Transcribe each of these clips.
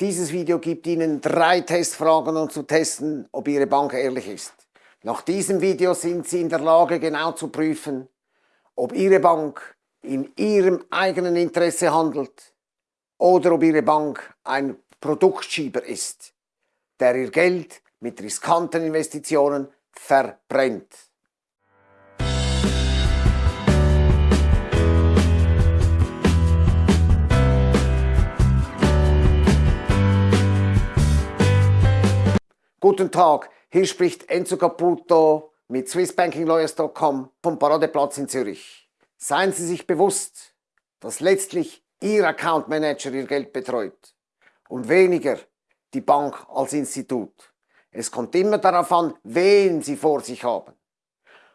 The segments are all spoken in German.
Dieses Video gibt Ihnen drei Testfragen, um zu testen, ob Ihre Bank ehrlich ist. Nach diesem Video sind Sie in der Lage, genau zu prüfen, ob Ihre Bank in Ihrem eigenen Interesse handelt oder ob Ihre Bank ein Produktschieber ist, der Ihr Geld mit riskanten Investitionen verbrennt. Guten Tag, hier spricht Enzo Caputo mit swissbankinglawyers.com vom Paradeplatz in Zürich. Seien Sie sich bewusst, dass letztlich Ihr Account Manager Ihr Geld betreut und weniger die Bank als Institut. Es kommt immer darauf an, wen Sie vor sich haben.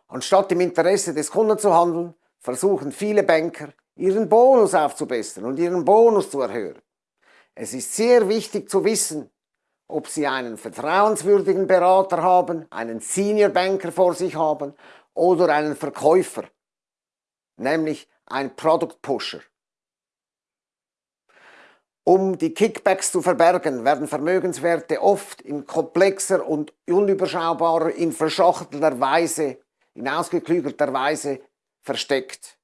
Anstatt im Interesse des Kunden zu handeln, versuchen viele Banker, ihren Bonus aufzubessern und ihren Bonus zu erhöhen. Es ist sehr wichtig zu wissen, ob Sie einen vertrauenswürdigen Berater haben, einen Senior Banker vor sich haben oder einen Verkäufer, nämlich ein Product Pusher. Um die Kickbacks zu verbergen, werden Vermögenswerte oft in komplexer und unüberschaubarer, in verschachtelter Weise, in ausgeklügelter Weise versteckt.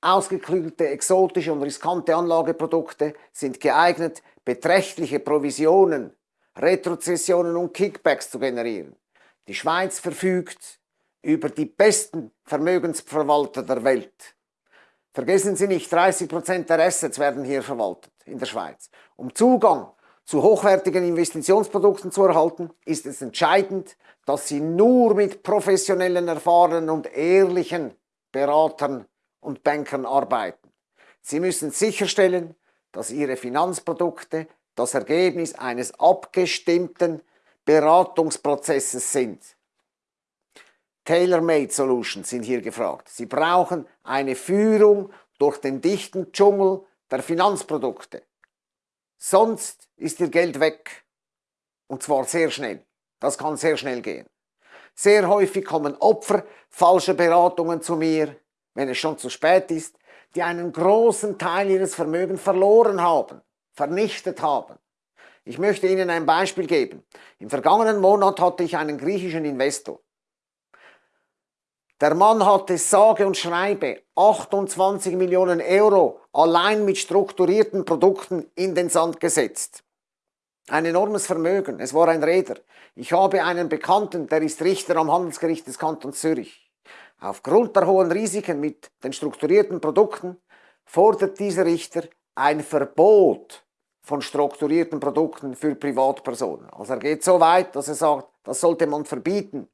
Ausgeklügelte, exotische und riskante Anlageprodukte sind geeignet, beträchtliche Provisionen Retrozessionen und Kickbacks zu generieren. Die Schweiz verfügt über die besten Vermögensverwalter der Welt. Vergessen Sie nicht, 30% der Assets werden hier verwaltet in der Schweiz. Um Zugang zu hochwertigen Investitionsprodukten zu erhalten, ist es entscheidend, dass Sie nur mit professionellen, erfahrenen und ehrlichen Beratern und Bankern arbeiten. Sie müssen sicherstellen, dass Ihre Finanzprodukte das Ergebnis eines abgestimmten Beratungsprozesses sind. Tailor-made Solutions sind hier gefragt. Sie brauchen eine Führung durch den dichten Dschungel der Finanzprodukte. Sonst ist Ihr Geld weg. Und zwar sehr schnell. Das kann sehr schnell gehen. Sehr häufig kommen Opfer falscher Beratungen zu mir, wenn es schon zu spät ist, die einen großen Teil ihres Vermögens verloren haben vernichtet haben. Ich möchte Ihnen ein Beispiel geben. Im vergangenen Monat hatte ich einen griechischen Investor. Der Mann hatte sage und schreibe 28 Millionen Euro allein mit strukturierten Produkten in den Sand gesetzt. Ein enormes Vermögen, es war ein Räder. Ich habe einen Bekannten, der ist Richter am Handelsgericht des Kantons Zürich. Aufgrund der hohen Risiken mit den strukturierten Produkten fordert dieser Richter ein Verbot von strukturierten Produkten für Privatpersonen. Also er geht so weit, dass er sagt, das sollte man verbieten.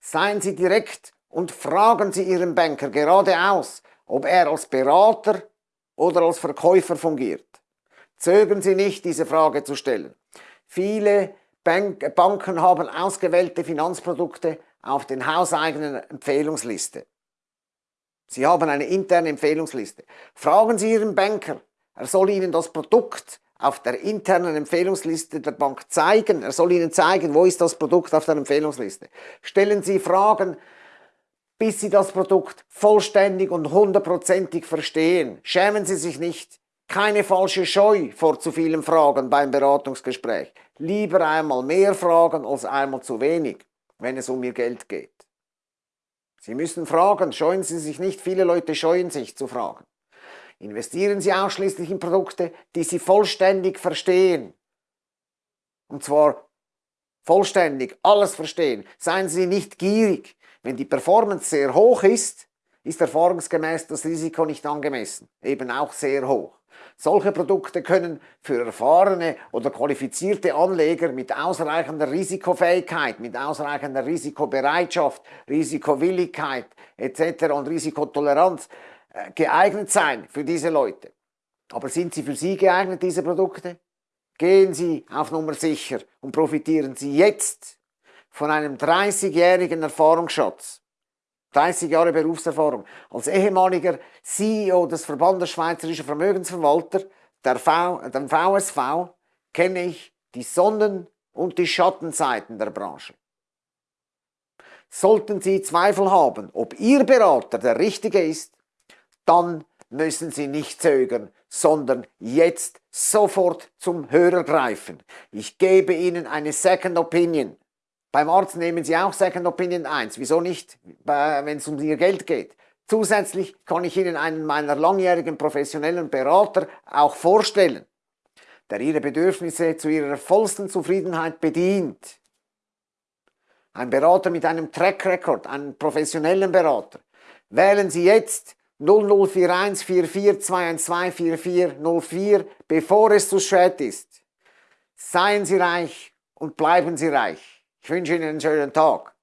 Seien Sie direkt und fragen Sie Ihren Banker geradeaus, ob er als Berater oder als Verkäufer fungiert. Zögern Sie nicht, diese Frage zu stellen. Viele Bank Banken haben ausgewählte Finanzprodukte auf den hauseigenen Empfehlungsliste. Sie haben eine interne Empfehlungsliste. Fragen Sie Ihren Banker, er soll Ihnen das Produkt auf der internen Empfehlungsliste der Bank zeigen. Er soll Ihnen zeigen, wo ist das Produkt auf der Empfehlungsliste. Stellen Sie Fragen, bis Sie das Produkt vollständig und hundertprozentig verstehen. Schämen Sie sich nicht. Keine falsche Scheu vor zu vielen Fragen beim Beratungsgespräch. Lieber einmal mehr Fragen als einmal zu wenig, wenn es um Ihr Geld geht. Sie müssen fragen, scheuen Sie sich nicht. Viele Leute scheuen sich zu fragen. Investieren Sie ausschließlich in Produkte, die Sie vollständig verstehen. Und zwar vollständig, alles verstehen. Seien Sie nicht gierig. Wenn die Performance sehr hoch ist, ist erfahrungsgemäß das Risiko nicht angemessen, eben auch sehr hoch. Solche Produkte können für erfahrene oder qualifizierte Anleger mit ausreichender Risikofähigkeit, mit ausreichender Risikobereitschaft, Risikowilligkeit etc. und Risikotoleranz geeignet sein für diese Leute. Aber sind sie für Sie geeignet, diese Produkte? Gehen Sie auf Nummer sicher und profitieren Sie jetzt von einem 30-jährigen Erfahrungsschatz. 30 Jahre Berufserfahrung. Als ehemaliger CEO des Verbandes Schweizerischer Vermögensverwalter, der v, dem VSV, kenne ich die Sonnen- und die Schattenseiten der Branche. Sollten Sie Zweifel haben, ob Ihr Berater der richtige ist, dann müssen Sie nicht zögern, sondern jetzt sofort zum Hörer greifen. Ich gebe Ihnen eine Second Opinion. Beim Arzt nehmen Sie auch Second Opinion 1. Wieso nicht, wenn es um Ihr Geld geht? Zusätzlich kann ich Ihnen einen meiner langjährigen professionellen Berater auch vorstellen, der Ihre Bedürfnisse zu Ihrer vollsten Zufriedenheit bedient. Ein Berater mit einem Track Record, einen professionellen Berater. Wählen Sie jetzt 0041 44 212 4404, bevor es zu spät ist. Seien Sie reich und bleiben Sie reich. Ich wünsche Ihnen einen schönen Tag.